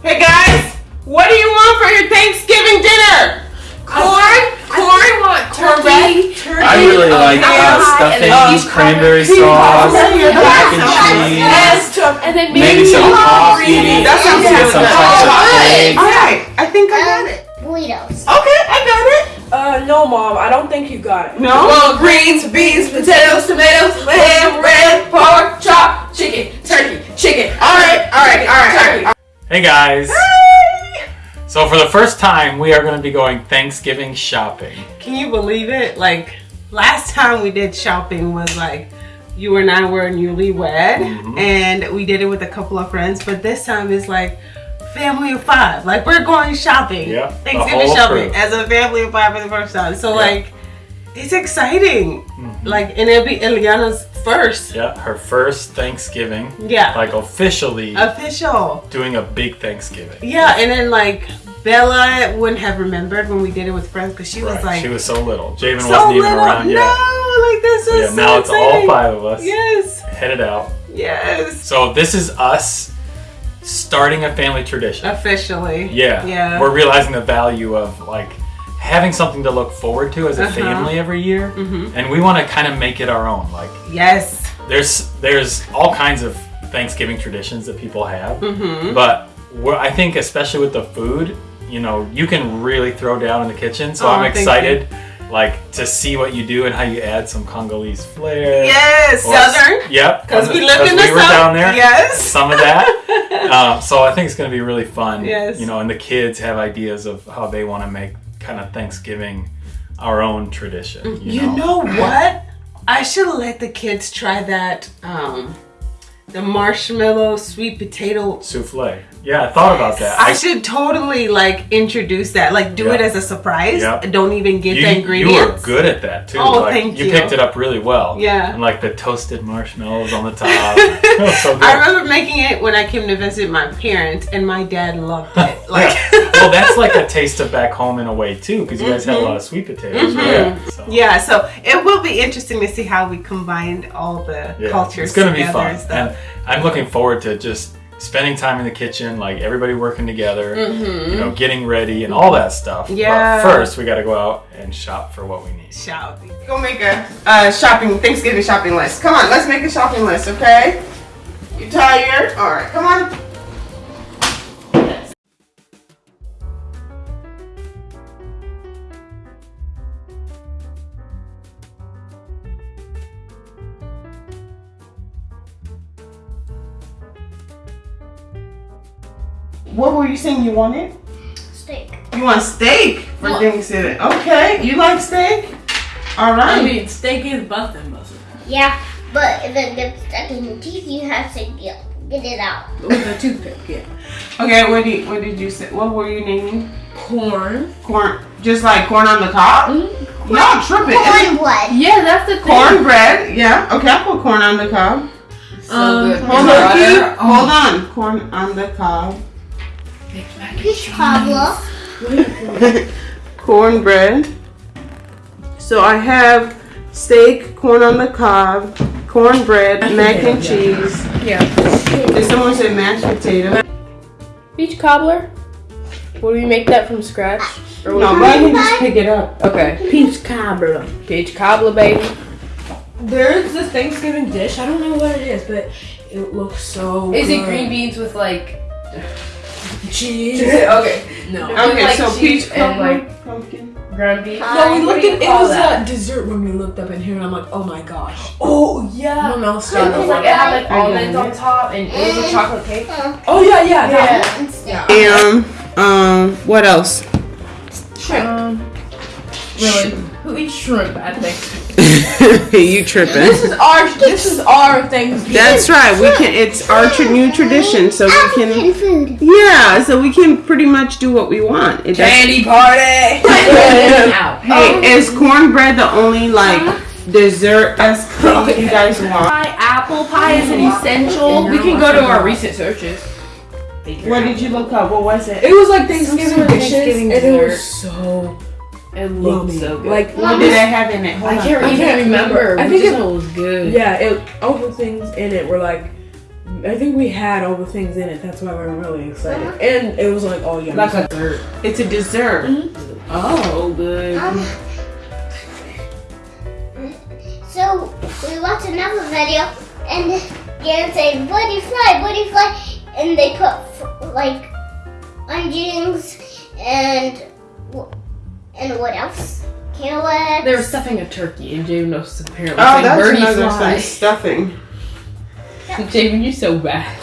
Hey guys, what do you want for your Thanksgiving dinner? Corn, corn, cornbread, turkey. I really like uh, stuffing, uh, cranberry sauce, pie. mac and cheese, Yes. And then maybe some coffee, That sounds good. some All type of right, all right. I think I got it. Burritos. Okay, I got it. Uh, no, mom. I don't think you got it. No. Well, greens, beans, potatoes, tomatoes, ham, bread, pork, chop, chicken, turkey, chicken. All right, all right, all right, all right. Hey guys! So for the first time, we are going to be going Thanksgiving shopping. Can you believe it? Like last time we did shopping was like you and I were newlywed, Mhm. and we did it with a couple of friends. But this time it's like family of five. Like we're going shopping. Yep, the Thanksgiving shopping crew. as a family of five for the first time. So Yep. like it's exciting. Mhm. Like and it'll be Eliana's first. Yeah, her first Thanksgiving, Yeah. like officially Official. doing a big Thanksgiving. Yeah, and then like Bella wouldn't have remembered when we did it with friends because she was like she was so little. Javen so wasn't even little. around no, yet. like this is Yeah, so now it's all five of us Yes, headed out. yes. So this is us starting a family tradition. Officially. Yeah. Yeah. We're realizing the value of like having something to look forward to as a Uh-huh. family every year. Mhm. And we want to kind of make it our own. Like Yes. there's there's all kinds of Thanksgiving traditions that people have. Mm-hmm. But we're, I think especially with the food, you know, you can really throw down in the kitchen. So Oh, I'm excited like to see what you do and how you add some Congolese flair. Yes, Or- Southern. Yep. Because we lived 'cause in the we South. down there. Yes. Some of that. um, so I think it's going to be really fun. Yes. You know, and the kids have ideas of how they want to make kind of Thanksgiving our own tradition. You, You know what? I should let the kids try that. Um, the marshmallow sweet potato. Souffle. Yeah, I thought about that. I should totally like introduce that. Like do it as a surprise. Yep. Don't even get you, the you ingredients. were good at that too. Oh, like, thank you. you. picked it up really well. Yeah. And like the toasted marshmallows on the top. So. I remember making it when I came to visit my parents, and my dad loved it. Like, well, that's like a taste of back home in a way too, because you guys had a lot of sweet potatoes. Mhm. Yeah. So. yeah. So it will be interesting to see how we combined all the Yeah, cultures. It's gonna be fun, and stuff. and I'm looking forward to just spending time in the kitchen, like everybody working together, Mhm. you know, getting ready and all that stuff. Yeah. But first, we got to go out and shop for what we need. shopping. Go make a uh, shopping Thanksgiving shopping list. Come on, let's make a shopping list, okay? You tired? All right, come on. What were you saying you wanted? Steak. You want steak for What? Thanksgiving? Okay, you like steak? All right. I mean, steak is busting, busting. Yeah, but if it gets stuck in your teeth, you have to get, get it out. With a toothpick, yeah. Okay, what did what did you say? What were you naming? Corn. Corn, just like corn on the cob. Mm-hmm. No, tripping. Cornbread. Yeah, that's the thing. Cornbread. Yeah. Okay, I put corn on the cob. So Um, Hold butter. on, Keith. Hold on. Corn on the cob. Peach cobbler. Cornbread. So I have steak, corn on the cob, cornbread, mac and cheese. Yeah. Did someone say mashed potato? Peach cobbler? Will we make that from scratch? Or No, will go ahead and just pick it up. Okay. Peach cobbler. Peach cobbler, baby. There's this Thanksgiving dish. I don't know what it is, but it looks so. Is it green beans with like cheese? okay. No. Okay, like so peach and, like- pumpkin. ground beef? No, we looked at it was that? a dessert when we looked up in here, and I'm like, oh my gosh. Oh yeah. No, no, It start was like it had like almonds on top and it was a chocolate cake. Oh yeah, yeah, that Yeah. one. And um, what else? Shrimp. Um, really? Who eats shrimp at Thanksgiving? you tripping? This is our. This is our Thanksgiving. That's right. We can. It's our tr- new tradition, so we can. Yeah, so we can pretty much do what we want. It doesn't- candy party. Hey, oh. is cornbread the only like dessert as thing you guys want? Pie, apple pie is an essential. We can go to our recent searches. What did you look up? What was it? It was like Thanksgiving dishes, Thanksgiving and it was so It looked yummy. so good. Like What did I have in it? Hold I on. can't, I even can't remember. remember. I I think think it- it was good. yeah, it all the things in it were like I think we had all the things in it. That's why we're really excited. And it was like all yummy. Like a- dessert. It's a dessert. Oh, good. Um, so we watched another video, and Garen said, "Woody fly, Woody fly," and they put like onions and wh- and what else? Carrots. They were stuffing a turkey, and Javen was apparently Oh, saying that's birdie another fly. some stuffing. Javen, you're so bad.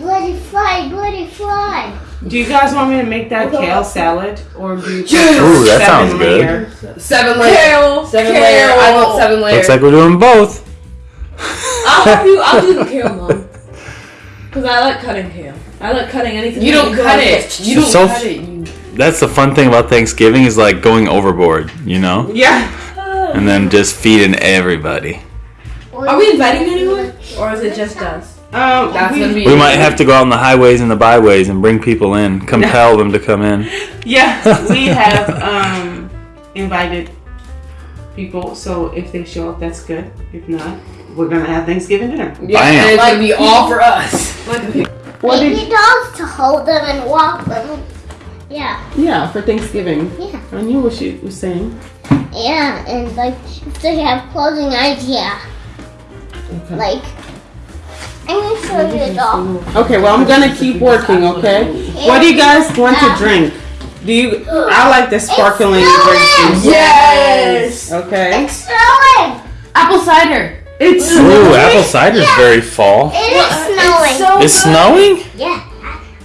Woody fly, Woody fly. Do you guys want me to make that kale salad, or do you? Ooh, that sounds seven good. Seven layer. Kale. Seven kale. layer. I want seven layer. Looks like we're doing both. I'll do. I'll do the kale mom. Cause I like cutting kale. I like cutting anything. You don't cut it. You don't So- cut it. You That's the fun thing about Thanksgiving is like going overboard, you know, Yeah. and then just feeding everybody. Are we inviting anyone, or is it just us? Um, That's we, gonna be. We might have to go out on the highways and the byways and bring people in, compel them to come in. Yeah, we have um invited people. So if they show up, that's good. If not, we're gonna have Thanksgiving dinner. Yeah, Bam. and it's gonna be all for us. What Baby did? dolls to hold them and walk them. Yeah, Yeah, for Thanksgiving. yeah, I knew what she was saying. yeah, and like if they have clothing idea, Okay. like I'm gonna show you a doll. Okay, well I'm gonna keep working. Okay. What do you guys want to drink? Do you? I like the sparkling drink juice. Yes. Okay. It's snowing. Apple cider. It's Ooh, apple cider's very fall. It is uh, snowing. It's snowing? yeah.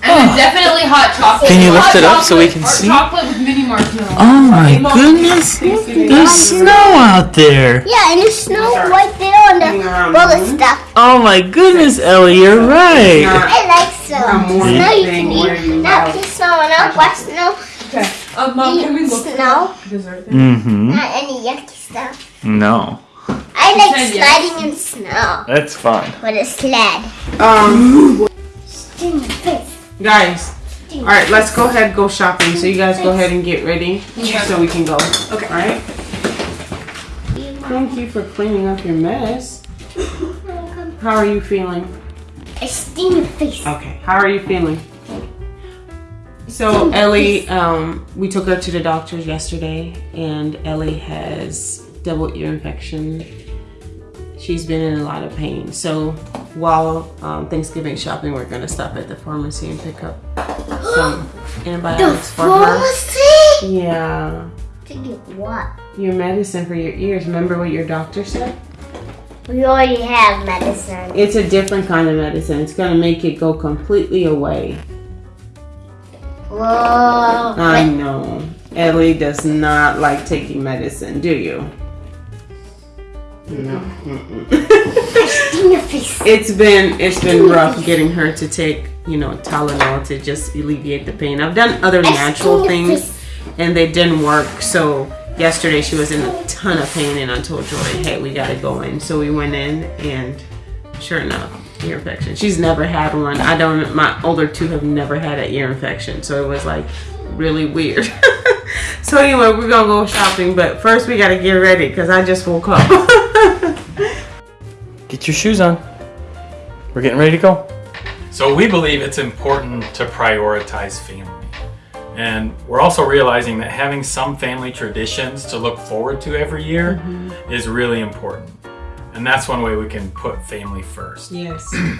And then definitely hot chocolate. Can you lift Hot it up so we can hot see? Chocolate with mini marshmallows. Oh my goodness! There's snow out there. Yeah, and there's snow right there on the around roller stuff. Oh my goodness, Ellie, you're right. Not I like snow. morning Snow you can eat. Not have. just snow and not snow. Okay. Um, mom, can we Eat look snow. for dessert? Thing? Mm-hmm. Not any yucky stuff. No, I like said yes. sliding in snow that's fun. with a sled. Um, Sting face. Guys. All right, let's go ahead go shopping. So you guys go ahead and get ready so we can go. Okay. All right. Thank you for cleaning up your mess. How are you feeling? I sting your face. Okay. How are you feeling? So Ellie, um, we took her to the doctors yesterday, and Ellie has double ear infection. She's been in a lot of pain. So while um, Thanksgiving shopping, we're gonna stop at the pharmacy and pick up some The antibiotics for her. pharmacy? Yeah, To get what? your medicine for your ears. Remember what your doctor said? We already have medicine. It's a different kind of medicine. It's gonna make it go completely away. Whoa. I know. Ellie does not like taking medicine, do you? No. mm-mm. Your face. it's been it's been rough getting her to take you know Tylenol to just alleviate the pain. I've done other natural things and they didn't work. So yesterday she was in a ton of pain and I told Joy, hey, we gotta go in. So we went in and sure enough, ear infection. She's never had one. I don't my older two have never had an ear infection. So it was like really weird. so anyway, we're gonna go shopping, but first we gotta get ready because I just woke up. Get your shoes on. We're getting ready to go. So we believe it's important to prioritize family. And we're also realizing that having some family traditions to look forward to every year mm-hmm. is really important. And that's one way we can put family first. yes.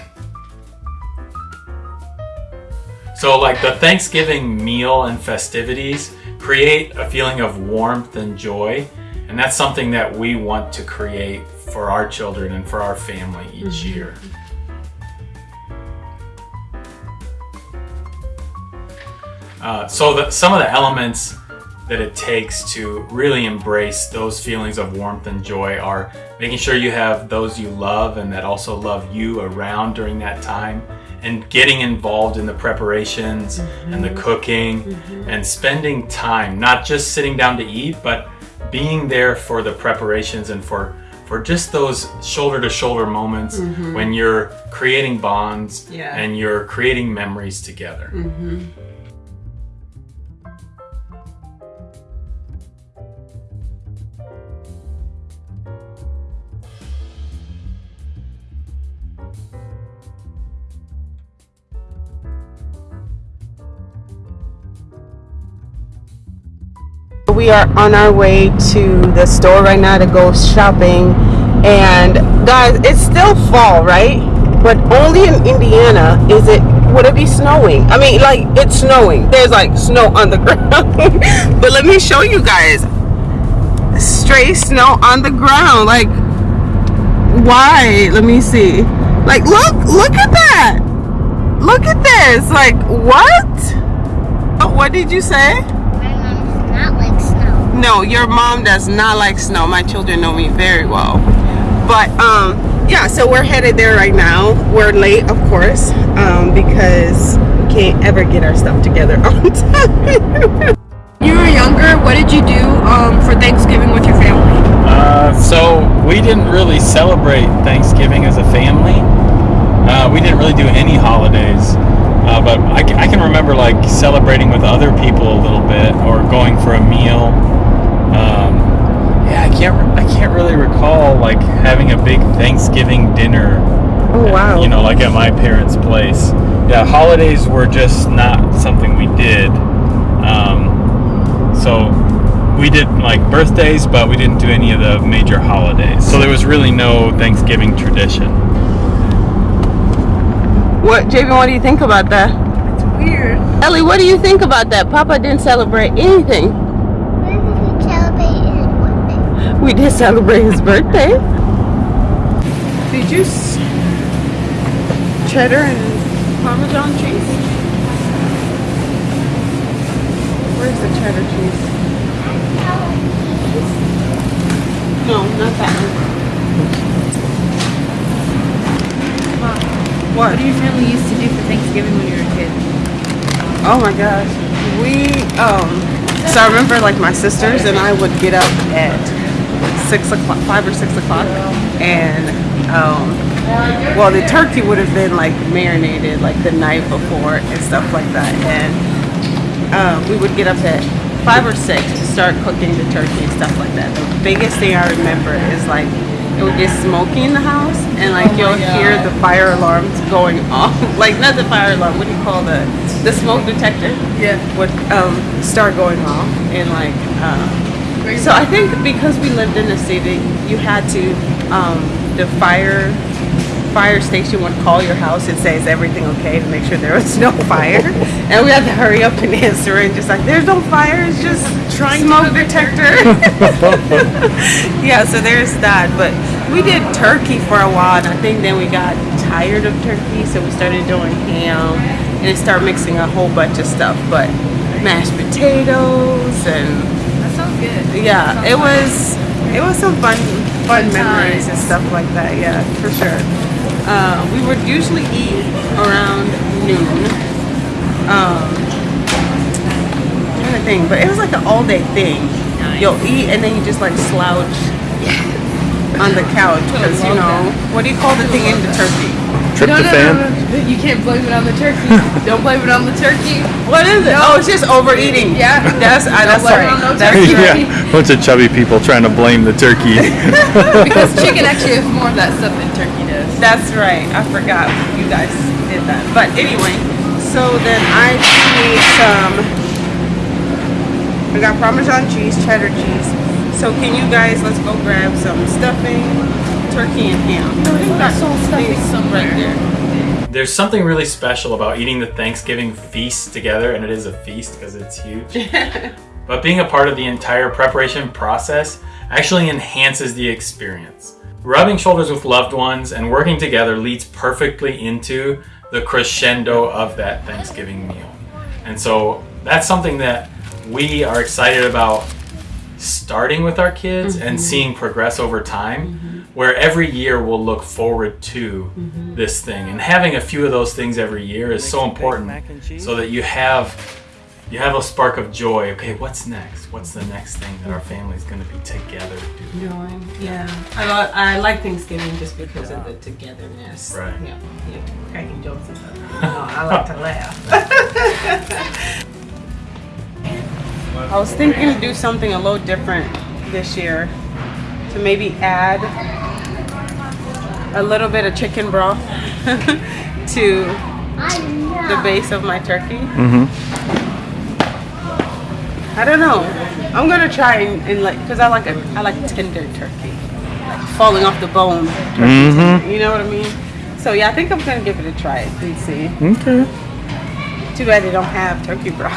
So, like the Thanksgiving meal and festivities create a feeling of warmth and joy. And that's something that we want to create for our children and for our family each mm-hmm. year. Uh, so, that some of the elements that it takes to really embrace those feelings of warmth and joy are making sure you have those you love and that also love you around during that time and getting involved in the preparations mm-hmm. and the cooking mm-hmm. and spending time not just sitting down to eat but being there for the preparations and for for just those shoulder to shoulder moments mm-hmm. when you're creating bonds Yeah. and you're creating memories together mm-hmm. We are on our way to the store right now to go shopping. And guys, it's still fall, right? But only in Indiana is it would it be snowing? I mean, like it's snowing. There's like snow on the ground. but let me show you guys. stray snow on the ground. Like why? Let me see. Like look, look at that. Look at this. Like what? Oh, what did you say? My mom's not like snow. No, your mom does not like snow. My children know me very well. But um yeah, so we're headed there right now. We're late, of course, um, because we can't ever get our stuff together on time. You were younger. What did you do um, for Thanksgiving with your family? Uh, so we didn't really celebrate Thanksgiving as a family. Uh, we didn't really do any holidays. Uh, but I, I can remember like celebrating with other people a little bit or going for a meal. Yeah, I can't. I can't really recall like having a big Thanksgiving dinner. Oh wow. You know, like at my parents' place. Yeah, holidays were just not something we did. Um, so we did like birthdays, but we didn't do any of the major holidays. So there was really no Thanksgiving tradition. What, Javen? What do you think about that? It's weird. Ellie, what do you think about that? Papa didn't celebrate anything. When did we celebrate his birthday? We did celebrate his birthday. Did you s- cheddar and parmesan cheese? Where's the cheddar cheese? No, not that one. What? What do your family used to do for Thanksgiving when you were a kid? Oh my gosh. We um so I remember like my sisters and I would get up at six o'clock five or six o'clock and um well the turkey would have been like marinated like the night before and stuff like that and um, we would get up at five or six to start cooking the turkey and stuff like that. The biggest thing I remember is like it would get smoky in the house and like you'll hear the fire alarms going off. like not the fire alarm, what do you call the the smoke detector? Yeah. Would um, start going off and like um, so I think because we lived in the city, you had to um, the fire fire station would call your house and say is everything okay to make sure there was no fire, and we had to hurry up and answer and just like there's no fire, it's just trying smoke detector. yeah, so there's that. But we did turkey for a while, and I think then we got tired of turkey, so we started doing ham and start mixing a whole bunch of stuff. But mashed potatoes and good. yeah, it was it was some fun fun memories and stuff like that. Yeah, for sure. Uh, we would usually eat around noon. Um, trying to think, but it was like an all day thing. You'll eat and then you just like slouch on the couch because you know what do you call the thing in the turkey? Tryptophan. You can't blame it on the turkey. Don't blame it on the turkey. What is it? Oh, it's just overeating. Yeah. that's uh, that's blame right. it on no That's turkey. right. yeah, bunch of chubby people trying to blame the turkey. Because chicken actually has more of that stuff than turkey does. That's right. I forgot you guys did that. But anyway, so then I need some. I got Parmesan cheese, cheddar cheese. So can you guys let's go grab some stuffing, turkey and ham. Oh, I think that's all stuffing right there. There's something really special about eating the Thanksgiving feast together, and it is a feast because it's huge. but being a part of the entire preparation process actually enhances the experience. Rubbing shoulders with loved ones and working together leads perfectly into the crescendo of that Thanksgiving meal. And so that's something that we are excited about starting with our kids and mm-hmm. seeing progress over time mm-hmm. Where every year we'll look forward to mm-hmm. this thing. And having a few of those things every year is so important so that you have you have a spark of joy. Okay what's next? What's the next thing that our mm-hmm. family's going to be together doing? Do Yeah, I, li- I like Thanksgiving just because of the togetherness. Right. Yeah, yeah, cracking jokes and stuff. You I like to laugh. I was thinking to do something a little different this year, to maybe add a little bit of chicken broth to the base of my turkey. hmm I don't know. I'm gonna try and, and like, cause I like a, I like tender turkey, like falling off the bone. Turkey Mhm. You know what I mean? So yeah, I think I'm gonna give it a try and see. Okay. Too bad they don't have turkey broth.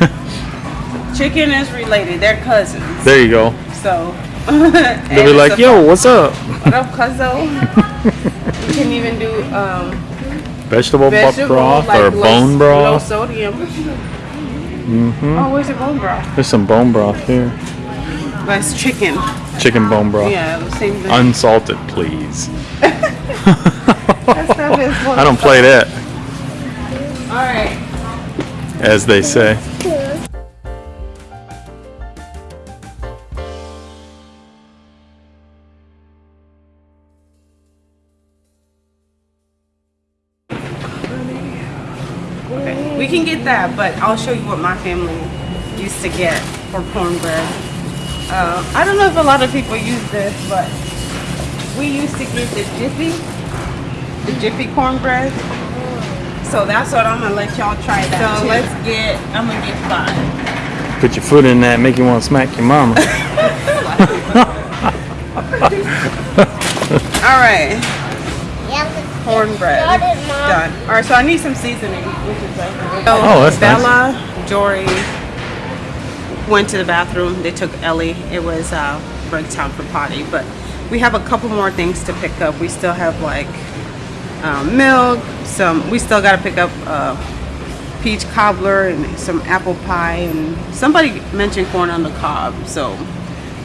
Chicken is related; they're cousins. There you go. So They'll be like, yo, what's up? what up, cuzzo? you can even do um, Vegetable, vegetable broth like or low- bone Low broth. sodium. hmm Oh, where's the bone broth? There's some bone broth here. That's chicken. Chicken bone broth. Yeah, the same thing. Unsalted, please. That stuff is I don't play that, All right. as they say. Okay. We can get that, but I'll show you what my family used to get for cornbread. Uh, I don't know if a lot of people use this, but we used to get the Jiffy, the Jiffy cornbread. So that's what I'm gonna let y'all try that. So let's get. I'm gonna get five. Put your foot in that, make you want to smack your mama. All right, Yeah, let's cornbread Got it, Mom. done. All right, so I need some seasoning, which is like. So Oh, that's nice. Bella, Jory went to the bathroom. They took Ellie. It was uh, break time for potty, but we have a couple more things to pick up. We still have like um, milk. Some we still got to pick up uh, peach cobbler and some apple pie. And somebody mentioned corn on the cob, so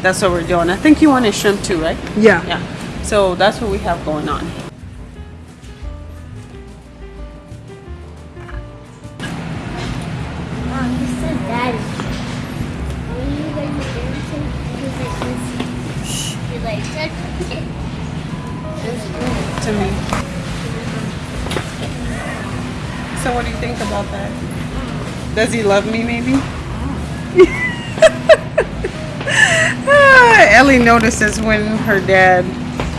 that's what we're doing. I think you wanted shrimp too, right? Yeah. Yeah. So that's what we have going on. Daddy. Are you guys dancing? Because it was. You like touch. It's good. to me. So what do you think about that? Does he love me maybe? Ah, Ellie notices when her dad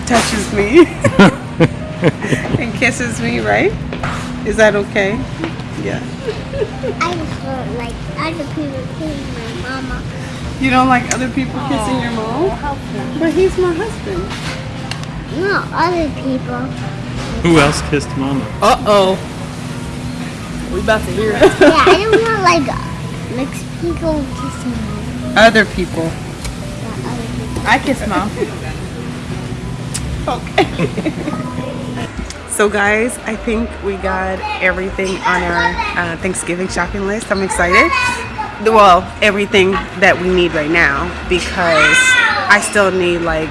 touches me and kisses me, right? Is that okay? Yeah. I just don't like other people kissing my mama. You don't like other people oh, kissing your mom? But he's my husband. No, other people. Who else kissed mama? Uh-oh. We about to hear it. Yeah, I don't want like mixed people kissing me. Other people. Not other people. I kiss mom. So guys, I think we got everything on our uh, Thanksgiving shopping list. I'm excited. Well, everything that we need right now because I still need like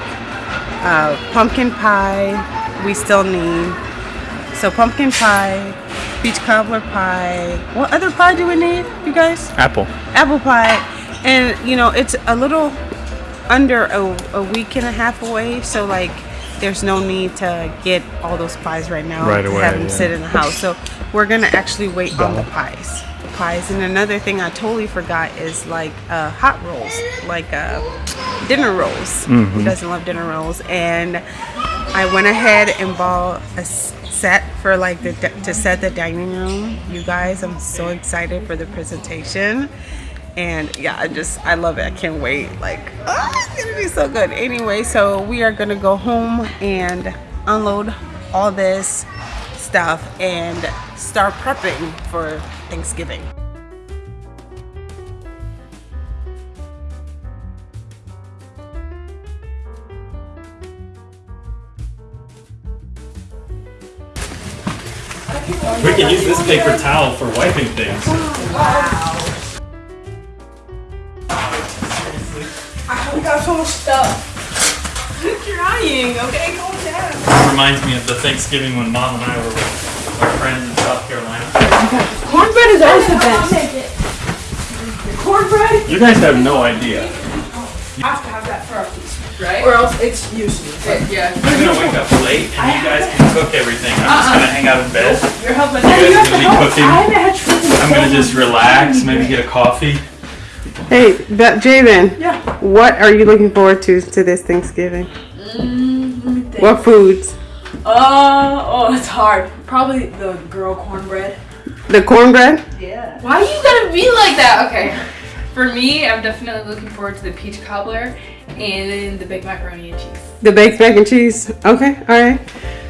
uh, pumpkin pie. We still need so pumpkin pie, peach cobbler pie. What other pie do we need, you guys? Apple. apple pie and you know it's a little under a, a week and a half away so like there's no need to get all those pies right now Right to away, have them yeah. sit in the house. So we're gonna actually wait on the pies. Pies. And another thing i totally forgot is like uh, hot rolls like uh, dinner rolls. Who doesn't love dinner rolls? And i went ahead and bought a set for like the to set the dining room. You guys i'm so excited for the presentation and yeah i just i love it. I can't wait. Like oh it's gonna be so good. Anyway so we are gonna go home and unload all this stuff and start prepping for thanksgiving. We can use this paper towel for wiping things. we got so much stuff you're crying okay calm down It reminds me of the Thanksgiving when Mom and I were with our friends in South Carolina. Cornbread is always the best. Cornbread? You guys have no idea. You have to have that for our feast, right? Or else it's useless. yeah. I'm gonna wake up late and you guys can cook everything. I'm just gonna uh-uh. hang out in bed. You're helping. You guys are gonna be cooking. I haven't had shrimp in I'm gonna just relax, maybe get a coffee. Hey but javen Yeah. what are you looking forward to to this thanksgiving what foods Uh, oh, it's hard. Probably the girl cornbread. the cornbread Yeah. Why are you gonna be like that? Okay. For me, I'm definitely looking forward to the peach cobbler and the baked macaroni and cheese. The baked mac and cheese. Okay, all right.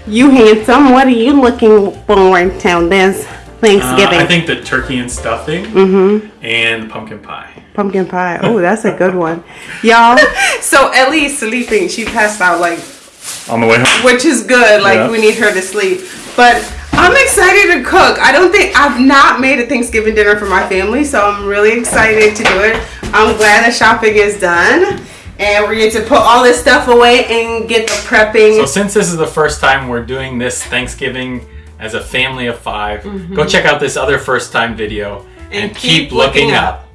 You handsome. What are you looking forward to this Uh, Thanksgiving? I think the turkey and stuffing mm-hmm. and pumpkin pie. Pumpkin pie. Oh, that's a good one, y'all. So Ellie's sleeping. She passed out like On the way home. which is good. Like Yeah. we need her to sleep. But I'm excited to cook. I don't think I've not made a Thanksgiving dinner for my family, so I'm really excited to do it. I'm glad the shopping is done. And we get to put all this stuff away and get the prepping. So since this is the first time we're doing this Thanksgiving as a family of 5 mm-hmm. go check out this other first time video and. And keep, keep looking looking up.